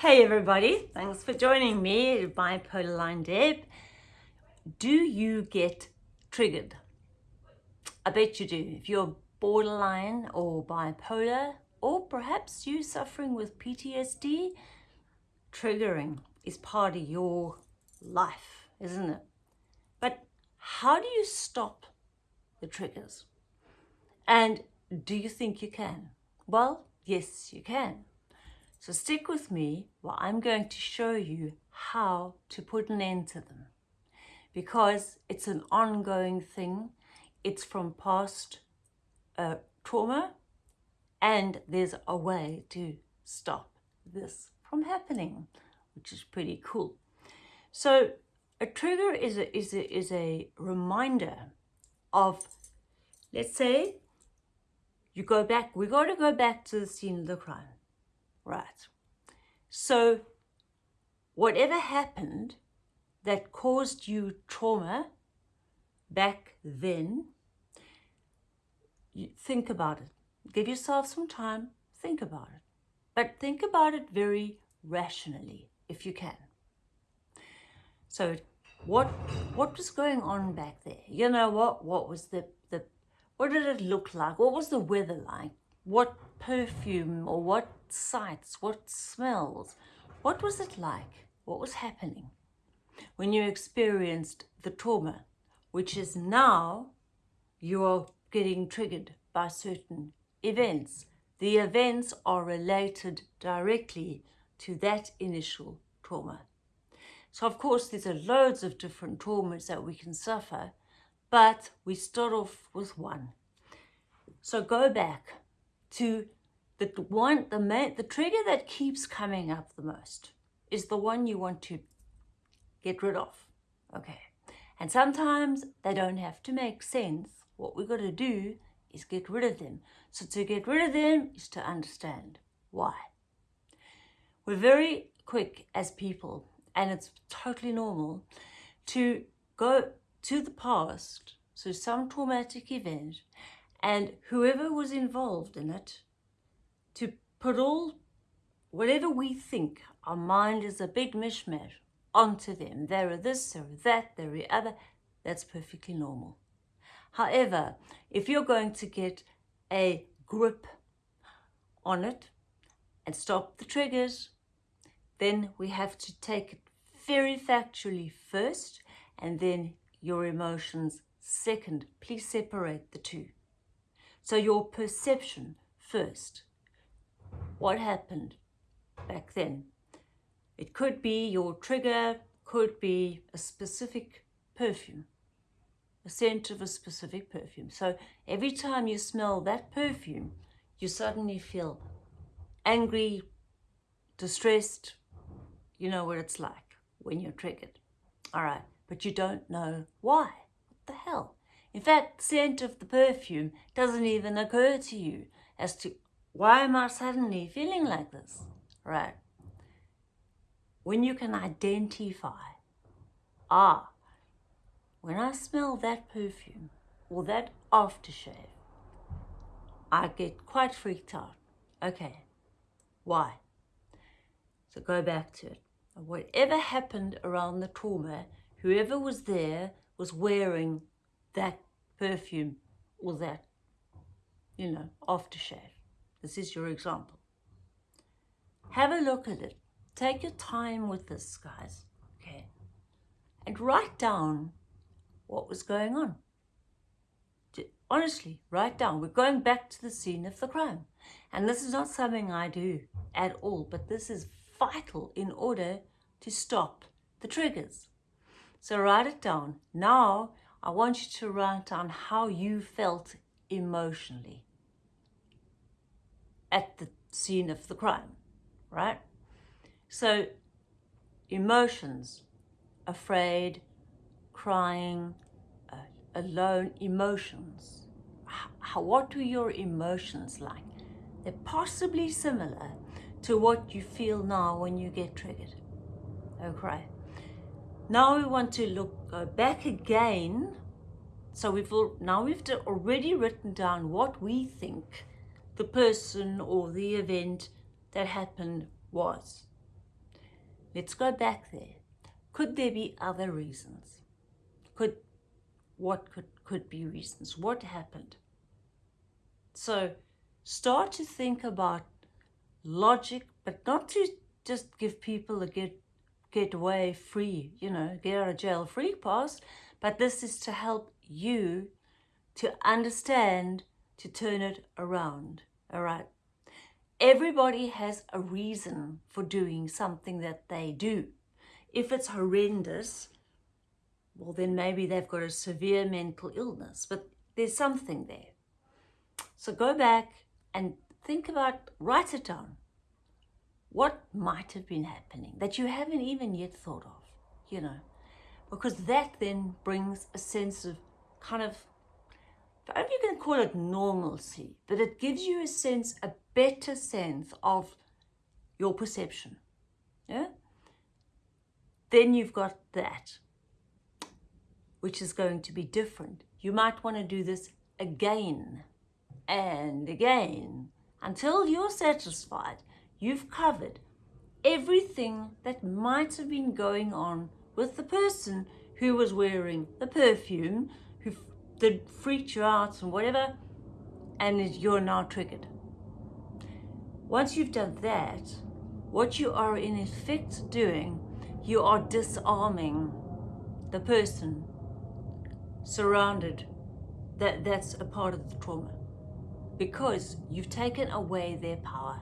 Hey everybody, thanks for joining me, Bipolar Line Deb. Do you get triggered? I bet you do. If you're borderline or bipolar, or perhaps you suffering with PTSD, triggering is part of your life, isn't it? But how do you stop the triggers? And do you think you can? Well, yes, you can. So stick with me while I'm going to show you how to put an end to them because it's an ongoing thing. It's from past uh, trauma and there's a way to stop this from happening, which is pretty cool. So a trigger is a, is a, is a reminder of, let's say, you go back, we got to go back to the scene of the crime. Right. So whatever happened that caused you trauma back then, think about it. Give yourself some time, think about it. But think about it very rationally, if you can. So what what was going on back there? You know what? What was the, the what did it look like? What was the weather like? What perfume or what sights, what smells, what was it like? What was happening when you experienced the trauma, which is now you're getting triggered by certain events. The events are related directly to that initial trauma. So of course, there's loads of different traumas that we can suffer, but we start off with one. So go back to the one, the main, the trigger that keeps coming up the most is the one you want to get rid of. Okay. And sometimes they don't have to make sense. What we've got to do is get rid of them. So to get rid of them is to understand why. We're very quick as people, and it's totally normal, to go to the past, so some traumatic event, and whoever was involved in it, to put all, whatever we think, our mind is a big mishmash, onto them. there are this, there are that, there are the other. That's perfectly normal. However, if you're going to get a grip on it and stop the triggers, then we have to take it very factually first and then your emotions second. Please separate the two. So your perception first. What happened back then? It could be your trigger, could be a specific perfume, a scent of a specific perfume. So every time you smell that perfume, you suddenly feel angry, distressed. You know what it's like when you're triggered. All right, but you don't know why. In fact, scent of the perfume doesn't even occur to you as to why am I suddenly feeling like this, right? When you can identify, ah, when I smell that perfume or that aftershave, I get quite freaked out. Okay, why? So go back to it. Whatever happened around the trauma, whoever was there was wearing that perfume or that, you know, aftershave. This is your example. Have a look at it. Take your time with this, guys, okay? And write down what was going on. Honestly, write down. We're going back to the scene of the crime. And this is not something I do at all, but this is vital in order to stop the triggers. So write it down. Now I want you to write down how you felt emotionally at the scene of the crime, right? So emotions, afraid, crying, uh, alone, emotions. How, what are your emotions like? They're possibly similar to what you feel now when you get triggered. Okay. Now we want to look go back again. So we've now we've already written down what we think the person or the event that happened was. let's go back there. Could there be other reasons? Could what could could be reasons? What happened? So start to think about logic, but not to just give people a get get away free, you know, get out of jail free pass, but this is to help you to understand to turn it around. All right. Everybody has a reason for doing something that they do. If it's horrendous, well, then maybe they've got a severe mental illness, but there's something there. So go back and think about, write it down. What might have been happening that you haven't even yet thought of, you know, because that then brings a sense of kind of I don't know if you can call it normalcy, but it gives you a sense, a better sense of your perception. Yeah? Then you've got that, which is going to be different. You might want to do this again and again until you're satisfied you've covered everything that might have been going on with the person who was wearing the perfume, who that freaked you out and whatever, and you're now triggered. Once you've done that, what you are in effect doing, you are disarming the person surrounded that that's a part of the trauma because you've taken away their power.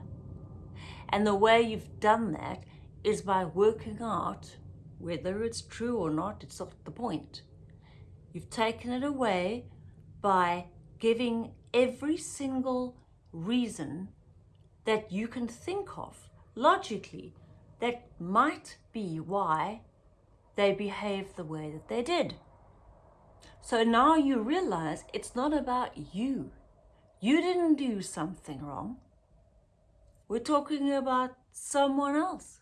And the way you've done that is by working out whether it's true or not, it's not the point. You've taken it away by giving every single reason that you can think of logically that might be why they behaved the way that they did. So now you realize it's not about you. You didn't do something wrong. We're talking about someone else.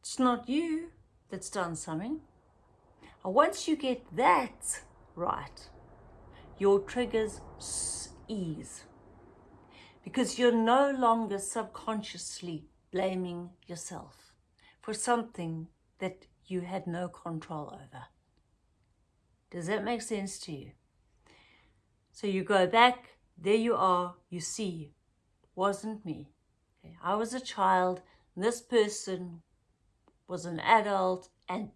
It's not you that's done something. And once you get that right, your triggers ease because you're no longer subconsciously blaming yourself for something that you had no control over. Does that make sense to you? So you go back, there you are, you see, wasn't me. Okay, I was a child, this person was an adult, and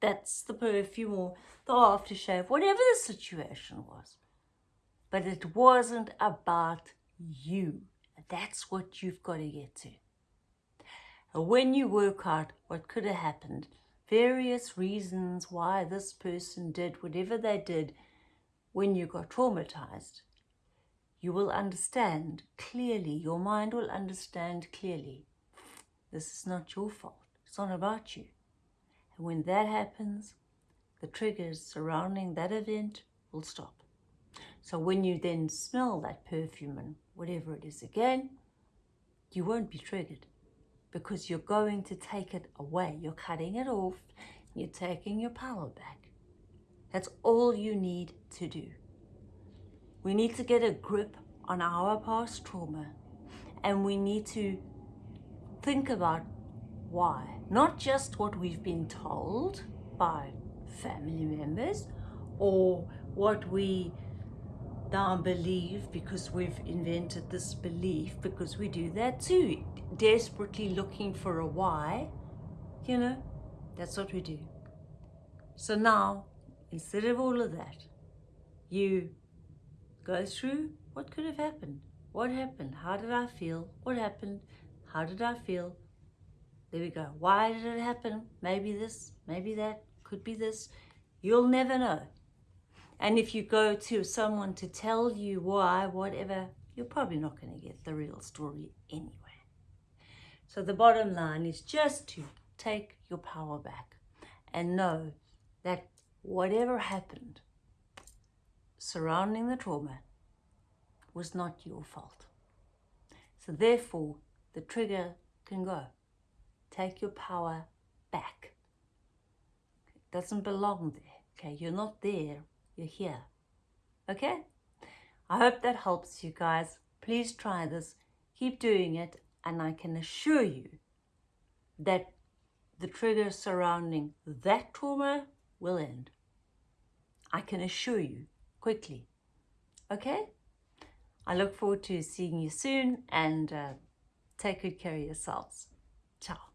that's the perfume or the aftershave, whatever the situation was. But it wasn't about you. That's what you've got to get to. When you work out what could have happened, various reasons why this person did whatever they did when you got traumatized, you will understand clearly, your mind will understand clearly. This is not your fault. It's not about you. And when that happens, the triggers surrounding that event will stop. So when you then smell that perfume and whatever it is again, you won't be triggered because you're going to take it away. You're cutting it off. You're taking your power back. That's all you need to do. We need to get a grip on our past trauma and we need to think about why. Not just what we've been told by family members or what we now believe because we've invented this belief because we do that too desperately looking for a why you know that's what we do so now instead of all of that you go through what could have happened what happened how did i feel what happened how did i feel there we go. Why did it happen? Maybe this, maybe that, could be this. You'll never know. And if you go to someone to tell you why, whatever, you're probably not going to get the real story anyway. So the bottom line is just to take your power back and know that whatever happened surrounding the trauma was not your fault. So therefore, the trigger can go. Take your power back. It doesn't belong there. Okay, you're not there, you're here. Okay? I hope that helps you guys. Please try this. Keep doing it and I can assure you that the trigger surrounding that trauma will end. I can assure you quickly. Okay? I look forward to seeing you soon and uh, take good care of yourselves. Ciao.